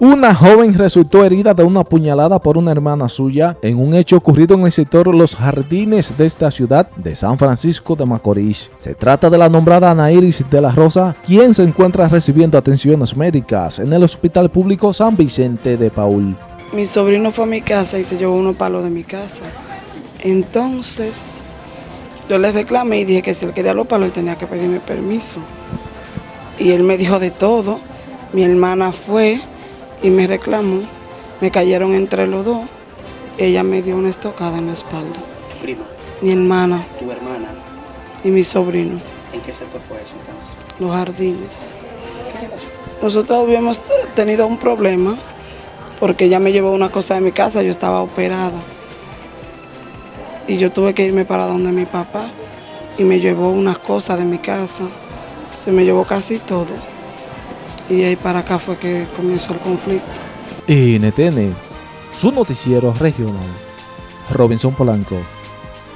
Una joven resultó herida de una puñalada por una hermana suya en un hecho ocurrido en el sector Los Jardines de esta ciudad de San Francisco de Macorís. Se trata de la nombrada Ana Iris de la Rosa, quien se encuentra recibiendo atenciones médicas en el Hospital Público San Vicente de Paul. Mi sobrino fue a mi casa y se llevó unos palos de mi casa. Entonces, yo le reclamé y dije que si él quería los palos, él tenía que pedirme permiso. Y él me dijo de todo. Mi hermana fue y me reclamó. Me cayeron entre los dos. Ella me dio una estocada en la espalda. ¿Tu prima? Mi hermana ¿Tu hermana? y mi sobrino. ¿En qué sector fue eso entonces? Los jardines. ¿Qué relación? Nosotros habíamos tenido un problema porque ella me llevó una cosa de mi casa, yo estaba operada. Y yo tuve que irme para donde mi papá y me llevó unas cosas de mi casa. Se me llevó casi todo. Y de ahí para acá fue que comenzó el conflicto. NTN, su noticiero regional. Robinson Polanco.